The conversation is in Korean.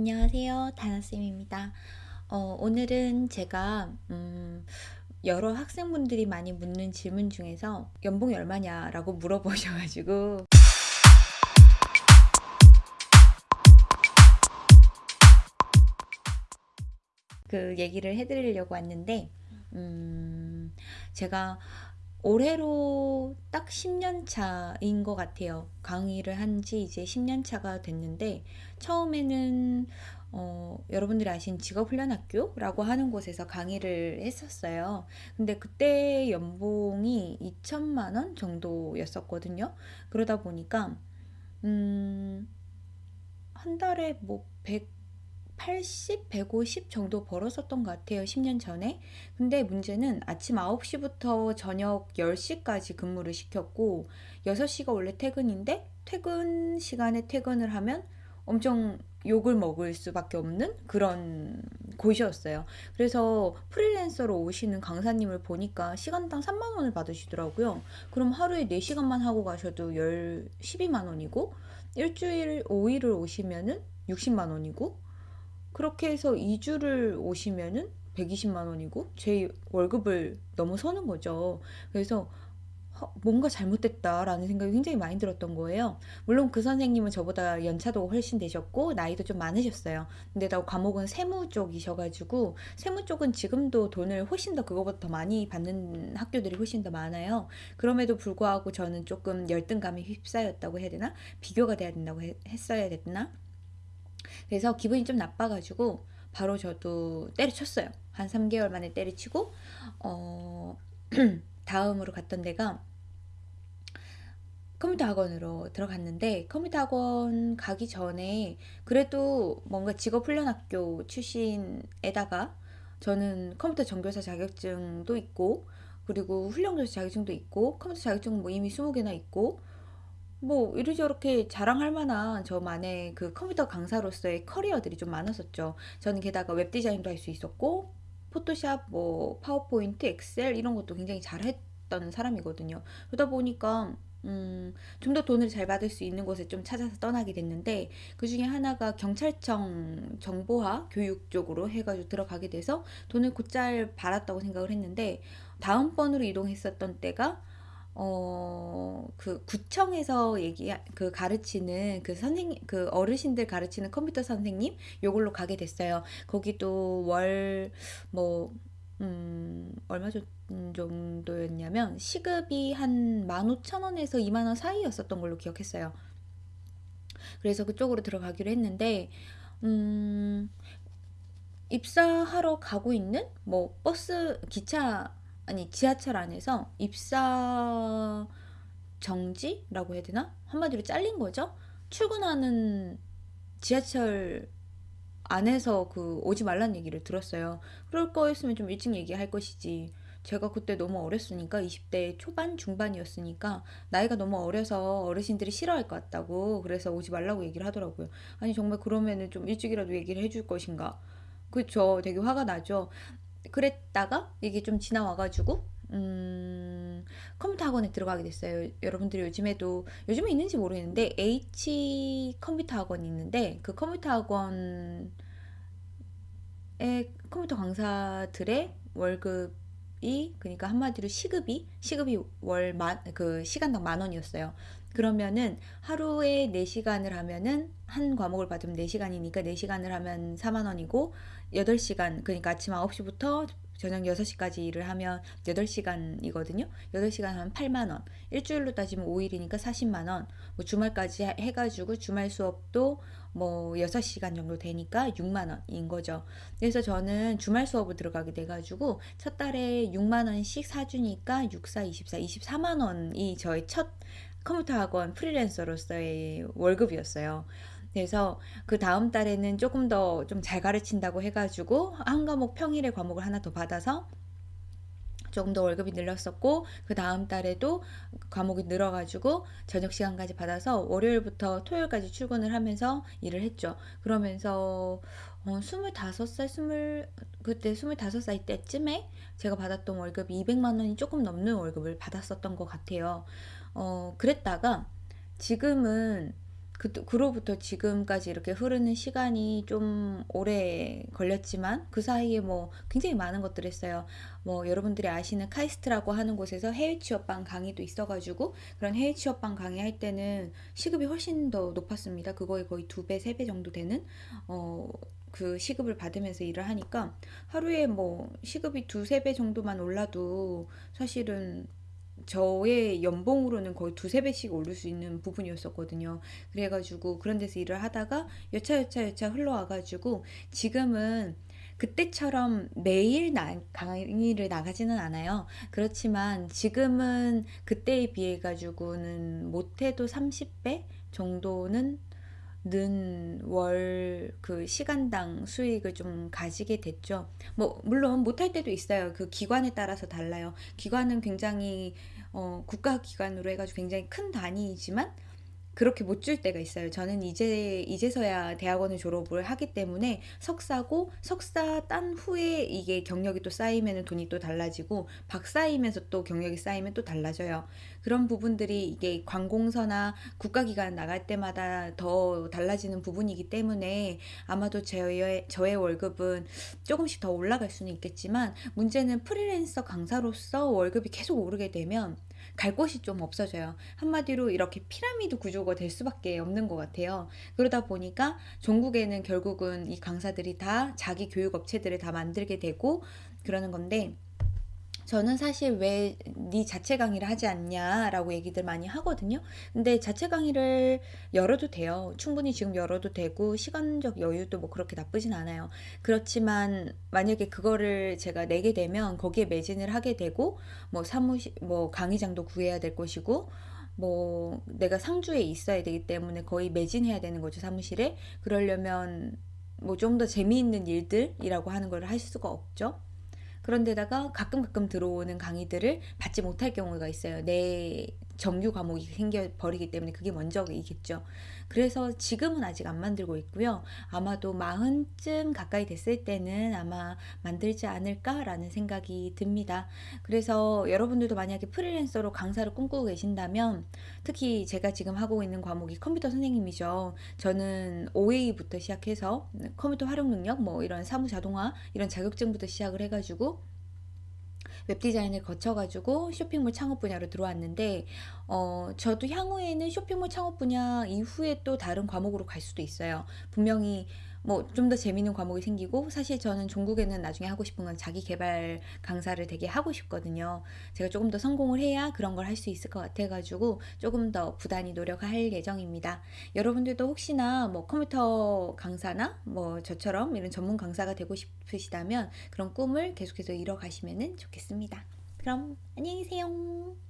안녕하세요. 다나쌤입니다. 어, 오늘은 제가, 음, 여러 학생분들이 많이 묻는 질문 중에서 연봉이 얼마냐 라고 물어보셔가지고, 그 얘기를 해드리려고 왔는데, 음, 제가 올해로 딱 10년 차인 것 같아요. 강의를 한 지 이제 10년 차가 됐는데, 처음에는, 어, 여러분들이 아신 직업훈련학교라고 하는 곳에서 강의를 했었어요. 근데 그때 연봉이 2천만 원 정도였었거든요. 그러다 보니까, 음, 한 달에 뭐 180, 150 정도 벌었었던 것 같아요. 10년 전에. 근데 문제는 아침 9시부터 저녁 10시까지 근무를 시켰고, 6시가 원래 퇴근인데, 퇴근 시간에 퇴근을 하면 엄청 욕을 먹을 수밖에 없는 그런 곳이었어요. 그래서 프리랜서로 오시는 강사님을 보니까 시간당 3만 원을 받으시더라고요. 그럼 하루에 4시간만 하고 가셔도 10, 12만 원이고, 일주일 5일을 오시면은 60만 원이고, 그렇게 해서 2주를 오시면은 120만 원이고 제 월급을 넘어서는 거죠. 그래서 허, 뭔가 잘못됐다라는 생각이 굉장히 많이 들었던 거예요. 물론 그 선생님은 저보다 연차도 훨씬 되셨고 나이도 좀 많으셨어요. 근데 나 과목은 세무 쪽이셔가지고 세무 쪽은 지금도 돈을 훨씬 더 그거보다 더 많이 받는 학교들이 훨씬 더 많아요. 그럼에도 불구하고 저는 조금 열등감에 휩싸였다고 해야 되나? 비교가 돼야 된다고 해- 했어야 됐나? 그래서 기분이 좀 나빠가지고 바로 저도 때려쳤어요. 한 3개월 만에 때려치고 어 다음으로 갔던 데가 컴퓨터 학원으로 들어갔는데 컴퓨터 학원 가기 전에 그래도 뭔가 직업 훈련학교 출신에다가 저는 컴퓨터 전교사 자격증도 있고 그리고 훈련교사 자격증도 있고 컴퓨터 자격증은 뭐 이미 20개나 있고 뭐 이리저렇게 자랑할 만한 저만의 그 컴퓨터 강사로서의 커리어들이 좀 많았었죠. 저는 게다가 웹 디자인도 할 수 있었고 포토샵, 뭐 파워포인트, 엑셀 이런 것도 굉장히 잘했던 사람이거든요. 그러다 보니까 음, 좀 더 돈을 잘 받을 수 있는 곳에 좀 찾아서 떠나게 됐는데 그 중에 하나가 경찰청 정보화 교육 쪽으로 해가지고 들어가게 돼서 돈을 곧잘 받았다고 생각을 했는데 다음번으로 이동했었던 때가 어, 그 구청에서 얘기 그 가르치는 그 선생님 그 어르신들 가르치는 컴퓨터 선생님 요걸로 가게 됐어요. 거기도 월 뭐 음, 얼마 정- 정도였냐면 시급이 한 15,000원에서 2만 원 사이였었던 걸로 기억했어요. 그래서 그쪽으로 들어가기로 했는데 음, 입사하러 가고 있는 뭐 버스 기차 아니 지하철 안에서 입사 정지라고 해야 되나? 한마디로 잘린 거죠. 출근하는 지하철 안에서 그 오지 말란 얘기를 들었어요. 그럴 거였으면 좀 일찍 얘기할 것이지. 제가 그때 너무 어렸으니까 20대 초반 중반이었으니까 나이가 너무 어려서 어르신들이 싫어할 것 같다고 그래서 오지 말라고 얘기를 하더라고요. 아니 정말 그러면은 좀 일찍이라도 얘기를 해줄 것인가? 그쵸. 되게 화가 나죠. 그랬다가 이게 좀 지나와가지고 음, 컴퓨터 학원에 들어가게 됐어요. 여러분들이 요즘에도 요즘에 있는지 모르겠는데 H 컴퓨터 학원이 있는데 그 컴퓨터 학원의 컴퓨터 강사들의 월급이 그러니까 한마디로 시급이 시급이 월 만 그 시간당 만 원이었어요. 그러면은 하루에 4시간을 하면은 한 과목을 받으면 4시간이니까 4시간을 하면 4만 원이고 8시간 그러니까 아침 9시부터 저녁 6시까지 일을 하면 8시간이거든요. 8시간 하면 8만 원. 일주일로 따지면 5일이니까 40만 원. 뭐 주말까지 해- 해가지고 주말 수업도 뭐 6시간 정도 되니까 6만 원인 거죠. 그래서 저는 주말 수업을 들어가게 돼가지고 첫 달에 6만 원씩 사주니까 6, 4, 24, 24만 원이 저의 첫 컴퓨터 학원 프리랜서로서의 월급이었어요. 그래서 그 다음 달에는 조금 더 좀 잘 가르친다고 해가지고 한 과목 평일에 과목을 하나 더 받아서 조금 더 월급이 늘었었고 그 다음 달에도 과목이 늘어가지고 저녁 시간까지 받아서 월요일부터 토요일까지 출근을 하면서 일을 했죠. 그러면서 어, 25살, 스물 그때 25살 때쯤에 제가 받았던 월급이 200만 원이 조금 넘는 월급을 받았었던 것 같아요. 어, 그랬다가 지금은 그, 그로부터 지금까지 이렇게 흐르는 시간이 좀 오래 걸렸지만 그 사이에 뭐 굉장히 많은 것들을 했어요. 뭐 여러분들이 아시는 카이스트라고 하는 곳에서 해외 취업반 강의도 있어가지고 그런 해외 취업반 강의할 때는 시급이 훨씬 더 높았습니다. 그거에 거의 두 배, 세 배 정도 되는 어, 그 시급을 받으면서 일을 하니까 하루에 뭐 시급이 두세 배 정도만 올라도 사실은 저의 연봉으로는 거의 두세 배씩 오를 수 있는 부분이었었거든요. 그래가지고 그런 데서 일을 하다가 여차여차 여차 흘러와가지고 지금은 그때처럼 매일 나, 강의를 나가지는 않아요. 그렇지만 지금은 그때에 비해 가지고는 못해도 30배 정도는 는 월 그 시간당 수익을 좀 가지게 됐죠. 뭐 물론 못할 때도 있어요. 그 기관에 따라서 달라요. 기관은 굉장히 어, 국가 기관으로 해가지고 굉장히 큰 단위이지만 그렇게 못 줄 때가 있어요. 저는 이제 이제서야 대학원을 졸업을 하기 때문에 석사고 석사 딴 후에 이게 경력이 또 쌓이면 돈이 또 달라지고 박사이면서 또 경력이 쌓이면 또 달라져요. 그런 부분들이 이게 관공서나 국가기관 나갈 때마다 더 달라지는 부분이기 때문에 아마도 저의, 저의 월급은 조금씩 더 올라갈 수는 있겠지만 문제는 프리랜서 강사로서 월급이 계속 오르게 되면 갈 곳이 좀 없어져요. 한마디로 이렇게 피라미드 구조가 될 수밖에 없는 것 같아요. 그러다 보니까 종국에는 결국은 이 강사들이 다 자기 교육 업체들을 다 만들게 되고 그러는 건데 저는 사실 왜 네 자체 강의를 하지 않냐라고 얘기들 많이 하거든요. 근데 자체 강의를 열어도 돼요. 충분히 지금 열어도 되고 시간적 여유도 뭐 그렇게 나쁘진 않아요. 그렇지만 만약에 그거를 제가 내게 되면 거기에 매진을 하게 되고 뭐 사무실 뭐 강의장도 구해야 될 것이고 뭐 내가 상주에 있어야 되기 때문에 거의 매진해야 되는 거죠 사무실에 그러려면 뭐 좀 더 재미있는 일들이라고 하는 걸 할 수가 없죠. 그런데다가 가끔 가끔 들어오는 강의들을 받지 못할 경우가 있어요. 내 정규 과목이 생겨 버리기 때문에 그게 먼저이겠죠. 그래서 지금은 아직 안 만들고 있고요. 아마도 마흔쯤 가까이 됐을 때는 아마 만들지 않을까라는 생각이 듭니다. 그래서 여러분들도 만약에 프리랜서로 강사를 꿈꾸고 계신다면 특히 제가 지금 하고 있는 과목이 컴퓨터 선생님이죠. 저는 OA부터 시작해서 컴퓨터 활용 능력 뭐 이런 사무 자동화 이런 자격증부터 시작을 해가지고 웹디자인을 거쳐가지고 쇼핑몰 창업 분야로 들어왔는데 어, 저도 향후에는 쇼핑몰 창업 분야 이후에 또 다른 과목으로 갈 수도 있어요. 분명히 뭐 좀 더 재밌는 과목이 생기고 사실 저는 종국에는 나중에 하고 싶은 건 자기 개발 강사를 되게 하고 싶거든요. 제가 조금 더 성공을 해야 그런 걸 할 수 있을 것 같아 가지고 조금 더 부단히 노력할 예정입니다. 여러분들도 혹시나 뭐 컴퓨터 강사나 뭐 저처럼 이런 전문 강사가 되고 싶으시다면 그런 꿈을 계속해서 이뤄 가시면 좋겠습니다. 그럼 안녕히 계세요.